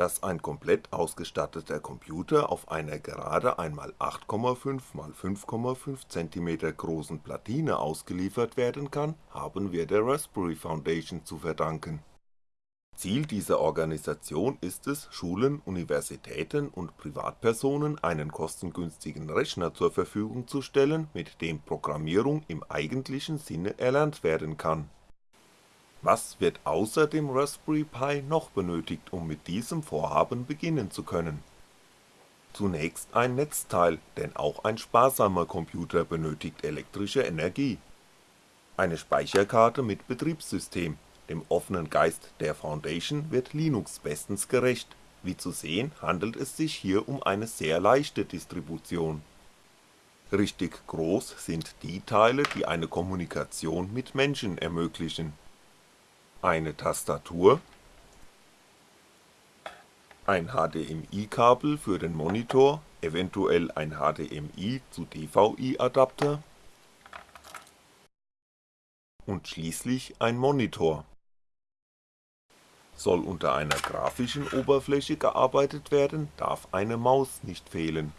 dass ein komplett ausgestatteter Computer auf einer gerade einmal 8,5x5,5cm großen Platine ausgeliefert werden kann, haben wir der Raspberry Foundation zu verdanken. Ziel dieser Organisation ist es, Schulen, Universitäten und Privatpersonen einen kostengünstigen Rechner zur Verfügung zu stellen, mit dem Programmierung im eigentlichen Sinne erlernt werden kann was wird außer dem Raspberry Pi noch benötigt, um mit diesem Vorhaben beginnen zu können? Zunächst ein Netzteil, denn auch ein sparsamer Computer benötigt elektrische Energie. Eine Speicherkarte mit Betriebssystem, dem offenen Geist der Foundation wird Linux bestens gerecht, wie zu sehen handelt es sich hier um eine sehr leichte Distribution. Richtig groß sind die Teile, die eine Kommunikation mit Menschen ermöglichen eine Tastatur, ein HDMI-Kabel für den Monitor, eventuell ein HDMI zu DVI-Adapter und schließlich ein Monitor. Soll unter einer grafischen Oberfläche gearbeitet werden, darf eine Maus nicht fehlen.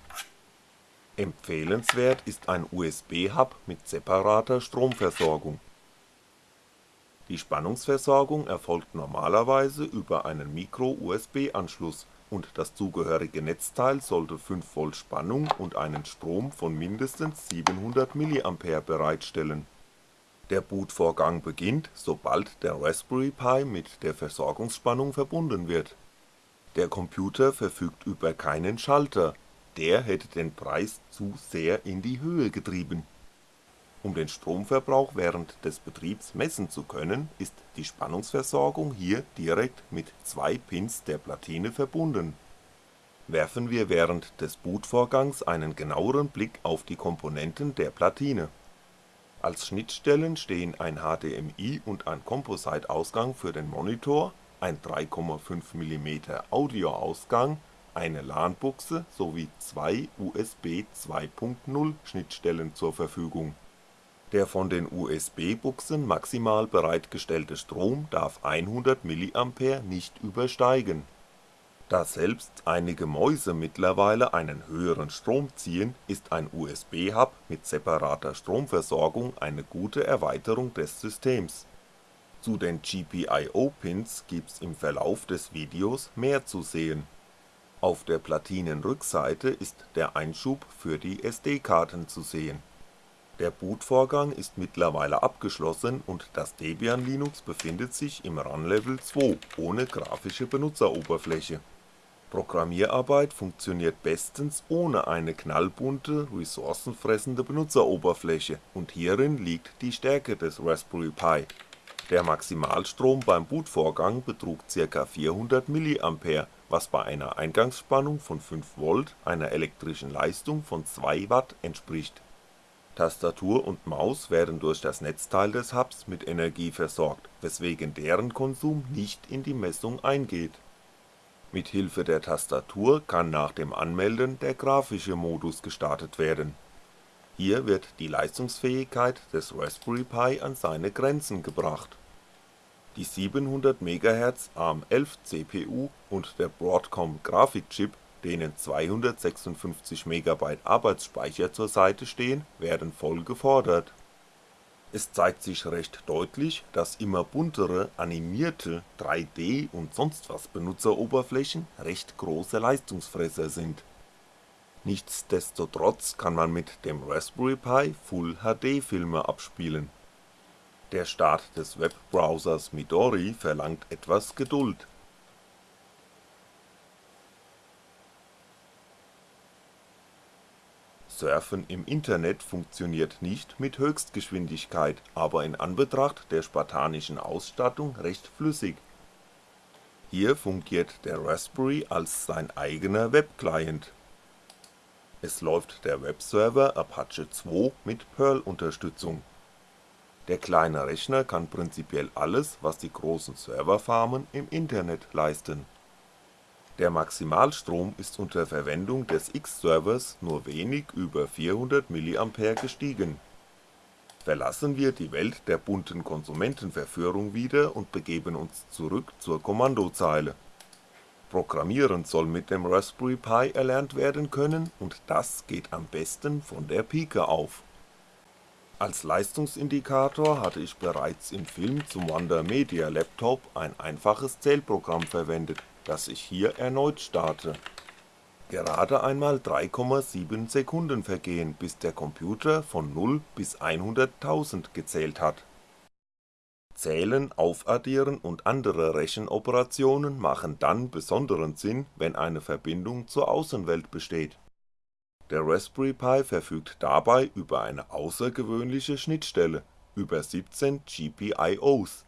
Empfehlenswert ist ein USB-Hub mit separater Stromversorgung die Spannungsversorgung erfolgt normalerweise über einen Micro-USB-Anschluss und das zugehörige Netzteil sollte 5V Spannung und einen Strom von mindestens 700mA bereitstellen. Der Bootvorgang beginnt, sobald der Raspberry Pi mit der Versorgungsspannung verbunden wird. Der Computer verfügt über keinen Schalter, der hätte den Preis zu sehr in die Höhe getrieben um den Stromverbrauch während des Betriebs messen zu können, ist die Spannungsversorgung hier direkt mit zwei Pins der Platine verbunden. Werfen wir während des Bootvorgangs einen genaueren Blick auf die Komponenten der Platine. Als Schnittstellen stehen ein HDMI und ein Composite-Ausgang für den Monitor, ein 3,5mm Audioausgang, eine LAN-Buchse sowie zwei USB 2.0 Schnittstellen zur Verfügung der von den USB-Buchsen maximal bereitgestellte Strom darf 100mA nicht übersteigen. Da selbst einige Mäuse mittlerweile einen höheren Strom ziehen, ist ein USB-Hub mit separater Stromversorgung eine gute Erweiterung des Systems. Zu den GPIO-Pins gibt's im Verlauf des Videos mehr zu sehen. Auf der Platinenrückseite ist der Einschub für die SD-Karten zu sehen der Bootvorgang ist mittlerweile abgeschlossen und das Debian Linux befindet sich im Run Level 2 ohne grafische Benutzeroberfläche. Programmierarbeit funktioniert bestens ohne eine knallbunte, ressourcenfressende Benutzeroberfläche und hierin liegt die Stärke des Raspberry Pi. Der Maximalstrom beim Bootvorgang betrug ca. 400mA, was bei einer Eingangsspannung von 5V einer elektrischen Leistung von 2W entspricht Tastatur und Maus werden durch das Netzteil des Hubs mit Energie versorgt, weswegen deren Konsum nicht in die Messung eingeht. Mit Hilfe der Tastatur kann nach dem Anmelden der grafische Modus gestartet werden. Hier wird die Leistungsfähigkeit des Raspberry Pi an seine Grenzen gebracht. Die 700 MHz ARM11 CPU und der Broadcom Grafikchip denen 256MB Arbeitsspeicher zur Seite stehen, werden voll gefordert. Es zeigt sich recht deutlich, dass immer buntere, animierte, 3D und sonst was Benutzeroberflächen recht große Leistungsfresser sind. Nichtsdestotrotz kann man mit dem Raspberry Pi Full HD Filme abspielen. Der Start des Webbrowsers Midori verlangt etwas Geduld Surfen im Internet funktioniert nicht mit Höchstgeschwindigkeit, aber in Anbetracht der spartanischen Ausstattung recht flüssig. Hier fungiert der Raspberry als sein eigener Webclient. Es läuft der Webserver Apache 2 mit Perl-Unterstützung. Der kleine Rechner kann prinzipiell alles, was die großen Serverfarmen im Internet leisten der Maximalstrom ist unter Verwendung des X-Servers nur wenig über 400mA gestiegen. Verlassen wir die Welt der bunten Konsumentenverführung wieder und begeben uns zurück zur Kommandozeile. Programmieren soll mit dem Raspberry Pi erlernt werden können und das geht am besten von der Pike auf. Als Leistungsindikator hatte ich bereits im Film zum Wonder Media Laptop ein einfaches Zählprogramm verwendet, das ich hier erneut starte. Gerade einmal 3,7 Sekunden vergehen, bis der Computer von 0 bis 100.000 gezählt hat Zählen, Aufaddieren und andere Rechenoperationen machen dann besonderen Sinn, wenn eine Verbindung zur Außenwelt besteht. Der Raspberry Pi verfügt dabei über eine außergewöhnliche Schnittstelle, über 17 GPIOs.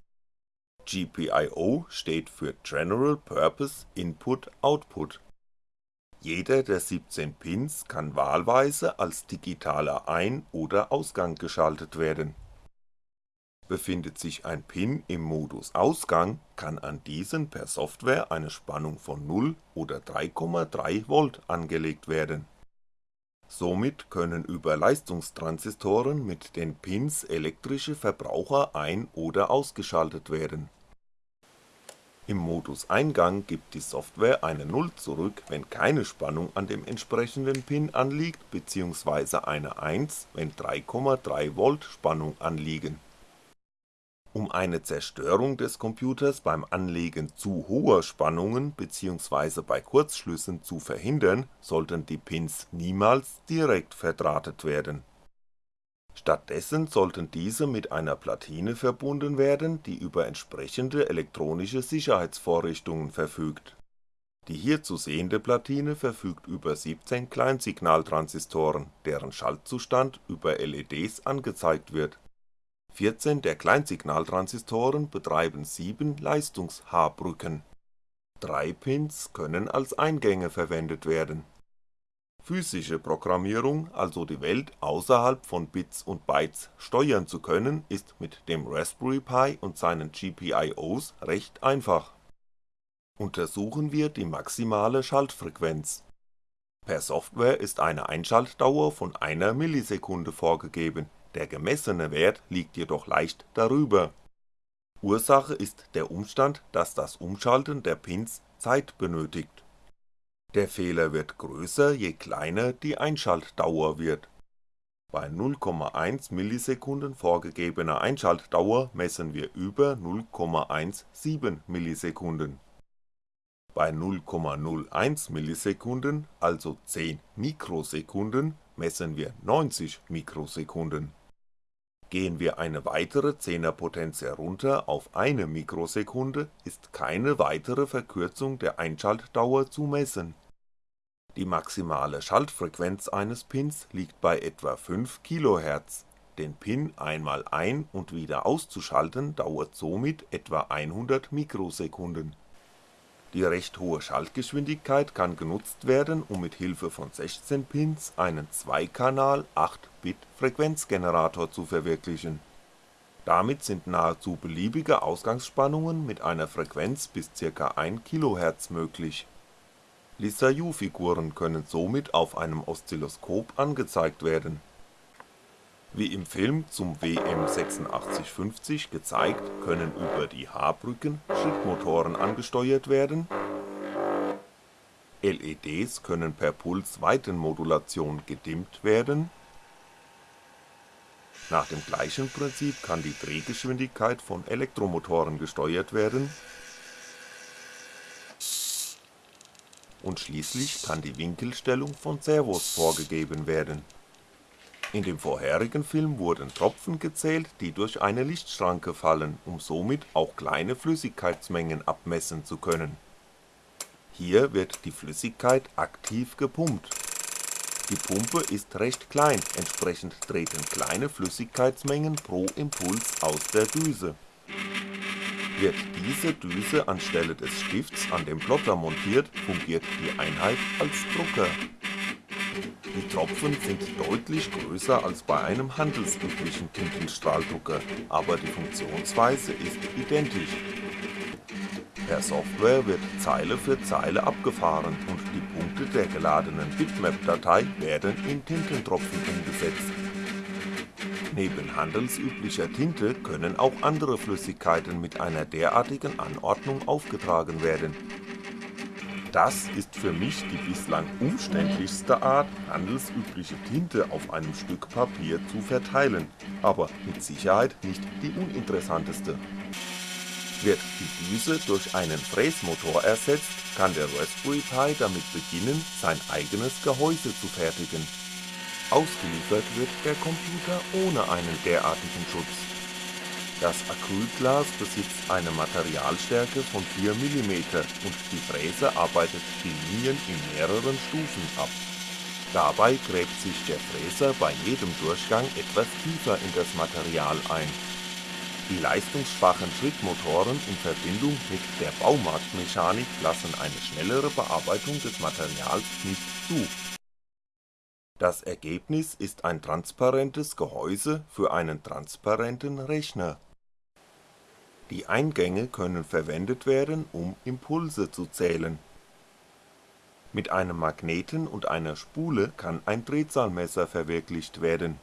GPIO steht für General Purpose Input Output. Jeder der 17 Pins kann wahlweise als digitaler Ein oder Ausgang geschaltet werden Befindet sich ein Pin im Modus Ausgang, kann an diesen per Software eine Spannung von 0 oder 3,3V angelegt werden. Somit können über Leistungstransistoren mit den Pins elektrische Verbraucher ein oder ausgeschaltet werden. Im Modus Eingang gibt die Software eine 0 zurück, wenn keine Spannung an dem entsprechenden Pin anliegt bzw. eine 1, wenn 3,3V Spannung anliegen um eine Zerstörung des Computers beim Anlegen zu hoher Spannungen bzw. bei Kurzschlüssen zu verhindern, sollten die Pins niemals direkt verdrahtet werden. Stattdessen sollten diese mit einer Platine verbunden werden, die über entsprechende elektronische Sicherheitsvorrichtungen verfügt. Die hier zu sehende Platine verfügt über 17 Kleinsignaltransistoren, deren Schaltzustand über LEDs angezeigt wird 14 der Kleinsignaltransistoren betreiben 7 Leistungs-H-Brücken. Drei Pins können als Eingänge verwendet werden. Physische Programmierung, also die Welt außerhalb von Bits und Bytes steuern zu können, ist mit dem Raspberry Pi und seinen GPIOs recht einfach. Untersuchen wir die maximale Schaltfrequenz. Per Software ist eine Einschaltdauer von einer Millisekunde vorgegeben der gemessene Wert liegt jedoch leicht darüber. Ursache ist der Umstand, dass das Umschalten der Pins Zeit benötigt. Der Fehler wird größer, je kleiner die Einschaltdauer wird. Bei 0,1 vorgegebener Einschaltdauer messen wir über 0,17 ms. Bei 0,01 ms, also 10 Mikrosekunden, messen wir 90 Mikrosekunden Gehen wir eine weitere Zehnerpotenz herunter auf eine Mikrosekunde, ist keine weitere Verkürzung der Einschaltdauer zu messen. Die maximale Schaltfrequenz eines Pins liegt bei etwa 5 kHz, den Pin einmal ein und wieder auszuschalten dauert somit etwa 100 Mikrosekunden die recht hohe Schaltgeschwindigkeit kann genutzt werden, um mit Hilfe von 16 Pins einen 2-Kanal 8-Bit Frequenzgenerator zu verwirklichen. Damit sind nahezu beliebige Ausgangsspannungen mit einer Frequenz bis ca. 1 kHz möglich. Lissajous-Figuren können somit auf einem Oszilloskop angezeigt werden wie im Film zum WM8650 gezeigt, können über die H-Brücken Schrittmotoren angesteuert werden, LEDs können per Pulsweitenmodulation gedimmt werden, nach dem gleichen Prinzip kann die Drehgeschwindigkeit von Elektromotoren gesteuert werden. Und schließlich kann die Winkelstellung von Servos vorgegeben werden in dem vorherigen Film wurden Tropfen gezählt, die durch eine Lichtschranke fallen, um somit auch kleine Flüssigkeitsmengen abmessen zu können. Hier wird die Flüssigkeit aktiv gepumpt. Die Pumpe ist recht klein, entsprechend treten kleine Flüssigkeitsmengen pro Impuls aus der Düse. Wird diese Düse anstelle des Stifts an dem Plotter montiert, fungiert die Einheit als Drucker die Tropfen sind deutlich größer als bei einem handelsüblichen Tintenstrahldrucker, aber die Funktionsweise ist identisch. Per Software wird Zeile für Zeile abgefahren und die Punkte der geladenen Bitmap-Datei werden in Tintentropfen umgesetzt. Neben handelsüblicher Tinte können auch andere Flüssigkeiten mit einer derartigen Anordnung aufgetragen werden Das ist für mich die bislang umständlichste Art, handelsübliche Tinte auf einem Stück Papier zu verteilen, aber mit Sicherheit nicht die uninteressanteste. Wird die Düse durch einen Fräsmotor ersetzt, kann der Raspberry Pi damit beginnen, sein eigenes Gehäuse zu fertigen. Ausgeliefert wird der Computer ohne einen derartigen Schutz. Das Acrylglas besitzt eine Materialstärke von 4mm und die Fräse arbeitet die Linien in mehreren Stufen ab. Dabei gräbt sich der Fräser bei jedem Durchgang etwas tiefer in das Material ein. Die leistungsschwachen Schrittmotoren in Verbindung mit der Baumarktmechanik lassen eine schnellere Bearbeitung des Materials nicht zu. Das Ergebnis ist ein transparentes Gehäuse für einen transparenten Rechner. Die Eingänge können verwendet werden, um Impulse zu zählen. Mit einem Magneten und einer Spule kann ein Drehzahlmesser verwirklicht werden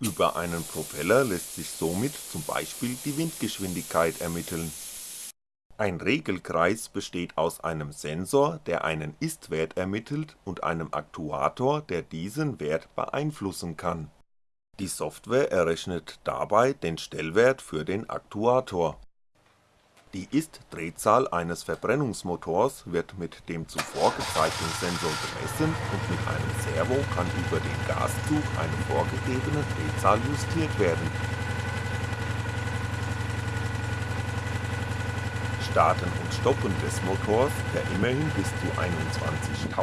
über einen Propeller lässt sich somit zum Beispiel die Windgeschwindigkeit ermitteln. Ein Regelkreis besteht aus einem Sensor, der einen Ist-Wert ermittelt und einem Aktuator, der diesen Wert beeinflussen kann. Die Software errechnet dabei den Stellwert für den Aktuator die Ist-Drehzahl eines Verbrennungsmotors wird mit dem zuvor gezeigten Sensor gemessen und mit einem Servo kann über den Gaszug eine vorgegebene Drehzahl justiert werden. Starten und Stoppen des Motors, der immerhin bis zu 21.000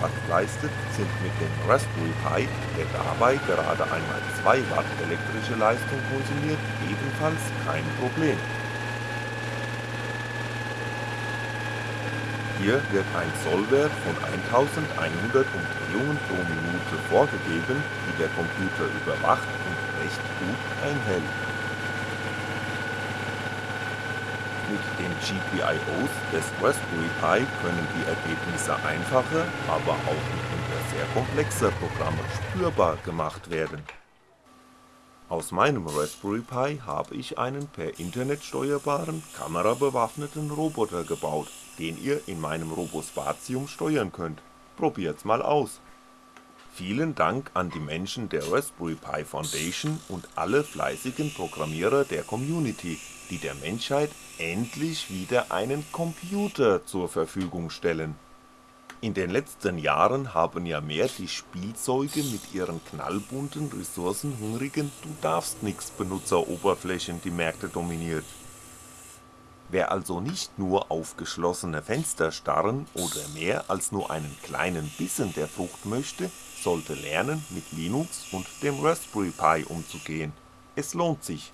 Watt leistet, sind mit dem Raspberry Pi, der dabei gerade einmal 2 Watt elektrische Leistung konsumiert, ebenfalls kein Problem Hier wird ein Sollwert von 1100 Umdrehungen pro Minute vorgegeben, die der Computer überwacht und recht gut einhält. Mit den GPIOs des Raspberry Pi können die Ergebnisse einfacher, aber auch mitunter sehr komplexer Programme spürbar gemacht werden. Aus meinem Raspberry Pi habe ich einen per Internet steuerbaren, kamerabewaffneten Roboter gebaut den ihr in meinem Robospatium steuern könnt. Probiert's mal aus. Vielen Dank an die Menschen der Raspberry Pi Foundation und alle fleißigen Programmierer der Community, die der Menschheit endlich wieder einen Computer zur Verfügung stellen. In den letzten Jahren haben ja mehr die Spielzeuge mit ihren knallbunten, ressourcenhungrigen Du-darfst-nix-Benutzeroberflächen die Märkte dominiert Wer also nicht nur auf geschlossene Fenster starren oder mehr als nur einen kleinen Bissen der Frucht möchte, sollte lernen mit Linux und dem Raspberry Pi umzugehen. Es lohnt sich